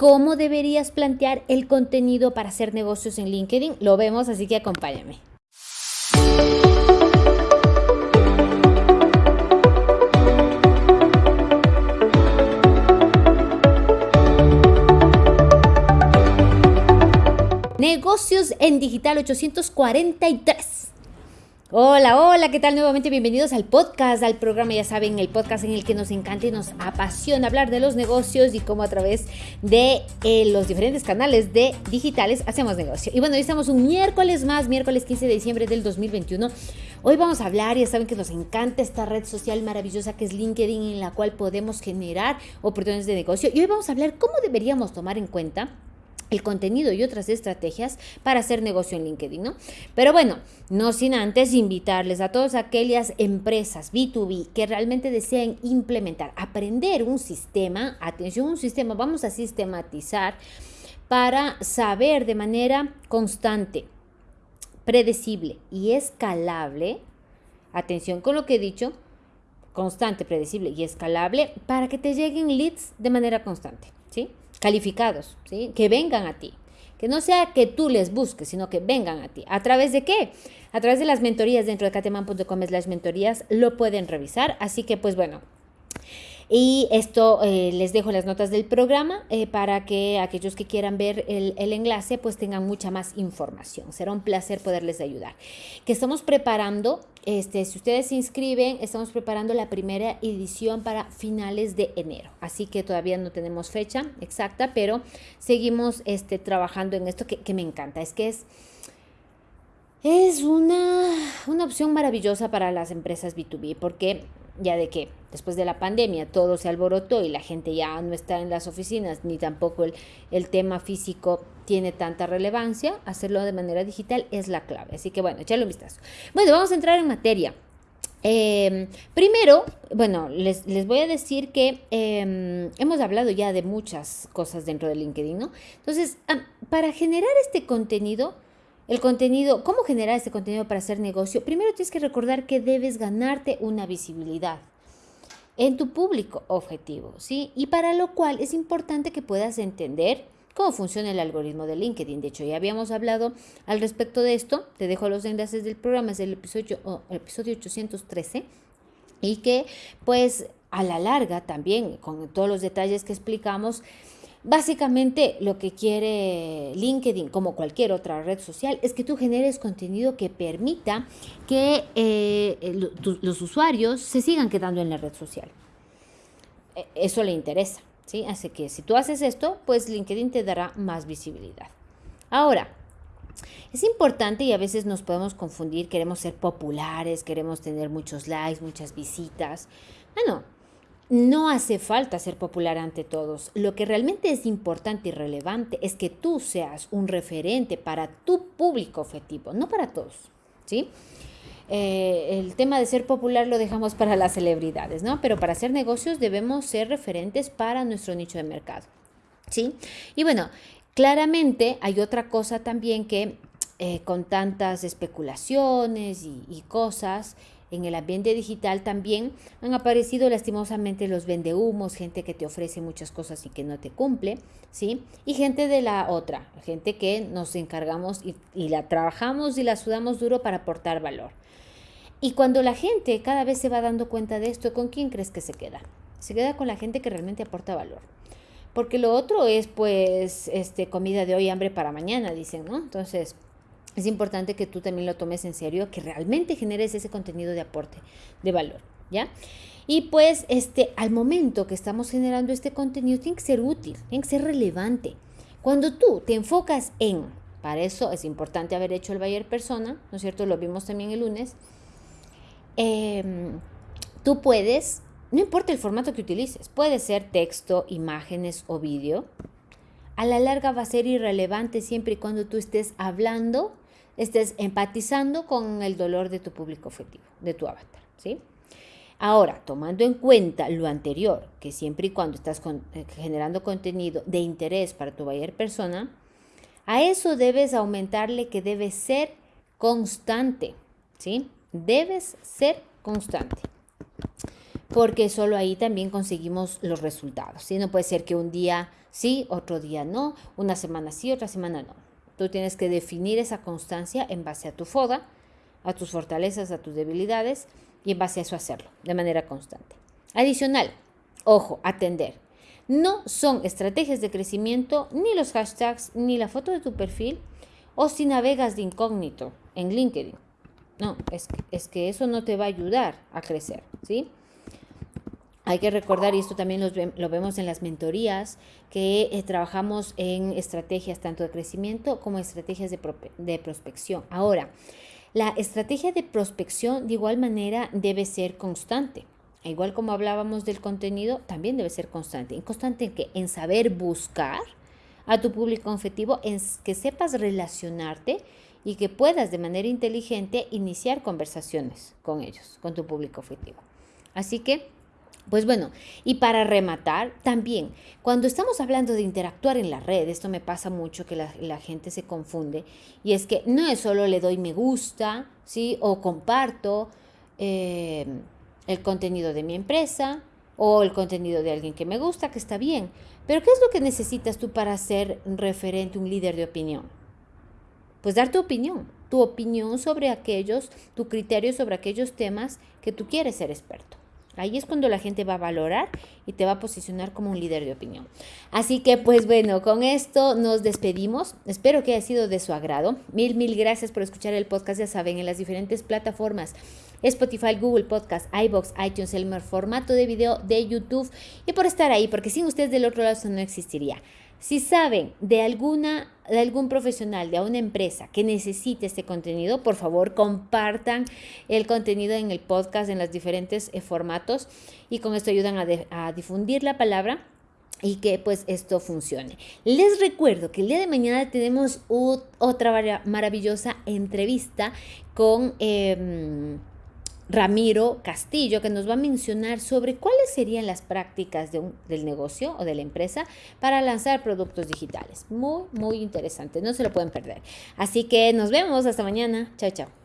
cómo deberías plantear el contenido para hacer negocios en LinkedIn. Lo vemos, así que acompáñame. Negocios en Digital 843. Hola, hola, ¿qué tal? Nuevamente bienvenidos al podcast, al programa, ya saben, el podcast en el que nos encanta y nos apasiona hablar de los negocios y cómo a través de eh, los diferentes canales de digitales hacemos negocio. Y bueno, hoy estamos un miércoles más, miércoles 15 de diciembre del 2021. Hoy vamos a hablar, ya saben que nos encanta esta red social maravillosa que es LinkedIn en la cual podemos generar oportunidades de negocio. Y hoy vamos a hablar cómo deberíamos tomar en cuenta el contenido y otras estrategias para hacer negocio en LinkedIn, ¿no? Pero bueno, no sin antes invitarles a todas aquellas empresas B2B que realmente deseen implementar, aprender un sistema, atención, un sistema, vamos a sistematizar para saber de manera constante, predecible y escalable, atención con lo que he dicho, constante, predecible y escalable, para que te lleguen leads de manera constante, ¿sí? Calificados, ¿sí? que vengan a ti. Que no sea que tú les busques, sino que vengan a ti. ¿A través de qué? A través de las mentorías dentro de cateman.com las mentorías lo pueden revisar. Así que pues bueno, y esto eh, les dejo las notas del programa eh, para que aquellos que quieran ver el, enlace pues tengan mucha más información. Será un placer poderles ayudar. Que estamos preparando, este, si ustedes se inscriben, estamos preparando la primera edición para finales de enero. Así que todavía no tenemos fecha exacta, pero seguimos este, trabajando en esto que, que me encanta. Es que es... Es una, una opción maravillosa para las empresas B2B porque ya de que después de la pandemia todo se alborotó y la gente ya no está en las oficinas, ni tampoco el, el tema físico tiene tanta relevancia, hacerlo de manera digital es la clave. Así que bueno, echarle un vistazo. Bueno, vamos a entrar en materia. Em, primero, bueno, les, les, voy a decir que em, hemos hablado ya de muchas cosas dentro de LinkedIn, ¿no? Entonces, para generar este contenido, el contenido, ¿cómo generar este contenido para hacer negocio? Primero tienes que recordar que debes ganarte una visibilidad en tu público objetivo, ¿sí? Y para lo cual es importante que puedas entender cómo funciona el algoritmo de LinkedIn. De hecho, ya habíamos hablado al respecto de esto. Te dejo los enlaces del programa, es el episodio, el episodio 813. Y que, pues, a la larga también, con todos los detalles que explicamos, Básicamente lo que quiere LinkedIn, como cualquier otra red social, es que tú generes contenido que permita que eh, los usuarios se sigan quedando en la red social. E, eso le interesa, ¿sí? Así que si tú haces esto, pues LinkedIn te dará más visibilidad. Ahora, es importante y a veces nos podemos confundir, queremos ser populares, queremos tener muchos likes, muchas visitas. Bueno, no hace falta ser popular ante todos. Lo que realmente es importante y relevante es que tú seas un referente para tu público objetivo, no para todos. ¿sí? Eh, el tema de ser popular lo dejamos para las celebridades, ¿no? Pero para hacer negocios debemos ser referentes para nuestro nicho de mercado. ¿sí? Y bueno, claramente hay otra cosa también que eh, con tantas especulaciones y cosas, en el ambiente digital también han aparecido lastimosamente los vendehumos, gente que te ofrece muchas cosas y que no te cumple, ¿sí? Y gente de la otra, gente que nos encargamos y, la trabajamos y la sudamos duro para aportar valor. Y cuando la gente cada vez se va dando cuenta de esto, ¿con quién crees que se queda? Se queda con la gente que realmente aporta valor. Porque lo otro es pues este comida de hoy, hambre para mañana, dicen, ¿no? Entonces, es importante que tú también lo tomes en serio, que realmente generes ese contenido de aporte, de valor, ¿ya? Y pues este, al momento que estamos generando este contenido, tiene que ser útil, tiene que ser relevante. Cuando tú te enfocas en, para eso es importante haber hecho el Bayer Persona, ¿no es cierto? Lo vimos también el lunes. Em, tú puedes, no importa el formato que utilices, puede ser texto, imágenes o vídeo. A la larga va a ser irrelevante siempre y cuando tú estés hablando estés empatizando con el dolor de tu público objetivo, de tu avatar, ¿sí? Ahora, tomando en cuenta lo anterior, que siempre y cuando estás eh, generando contenido de interés para tu buyer persona, a eso debes aumentarle que debe ser constante, ¿sí? Debes ser constante. porque solo ahí también conseguimos los resultados. ¿sí? No puede ser que un día sí, otro día no, una semana sí, otra semana no. Tú tienes que definir esa constancia en base a tu FODA, a tus fortalezas, a tus debilidades y en base a eso hacerlo de manera constante. Adicional, ojo, atender. No son estrategias de crecimiento ni los hashtags ni la foto de tu perfil o si navegas de incógnito en LinkedIn. No, es es que eso no te va a ayudar a crecer, ¿sí? Hay que recordar, y esto también lo, vemos en las mentorías, que eh, trabajamos en estrategias tanto de crecimiento como estrategias de, de prospección. Ahora, la estrategia de prospección de igual manera debe ser constante. Igual como hablábamos del contenido, también debe ser constante. ¿En constante en qué? En saber buscar a tu público objetivo, en que sepas relacionarte y que puedas de manera inteligente iniciar conversaciones con ellos, con tu público objetivo. Así que pues bueno, y para rematar, también, cuando estamos hablando de interactuar en la red, esto me pasa mucho que la, gente se confunde, y es que no es solo le doy me gusta, ¿sí? O comparto eh, el contenido de mi empresa o el contenido de alguien que me gusta, que está bien, pero ¿qué es lo que necesitas tú para ser referente, un líder de opinión? Pues dar tu opinión, tu opinión sobre aquellos, tu criterio sobre aquellos temas que tú quieres ser experto. Ahí es cuando la gente va a valorar y te va a posicionar como un líder de opinión. Así que pues bueno, con esto nos despedimos. Espero que haya sido de su agrado. Mil, mil gracias por escuchar el podcast, ya saben, en las diferentes plataformas. Spotify, Google Podcast, iBox, iTunes, el formato de video de YouTube y por estar ahí, porque sin ustedes del otro lado eso no existiría. Si saben de alguna de algún profesional, de una empresa que necesite este contenido, por favor compartan el contenido en el podcast en los diferentes eh, formatos y con esto ayudan a, difundir la palabra y que pues esto funcione. Les recuerdo que el día de mañana tenemos otra maravillosa entrevista con... Em, Ramiro Castillo, que nos va a mencionar sobre cuáles serían las prácticas del negocio o de la empresa para lanzar productos digitales. Muy, muy interesante, no se lo pueden perder. Así que nos vemos hasta mañana. Chao, chao.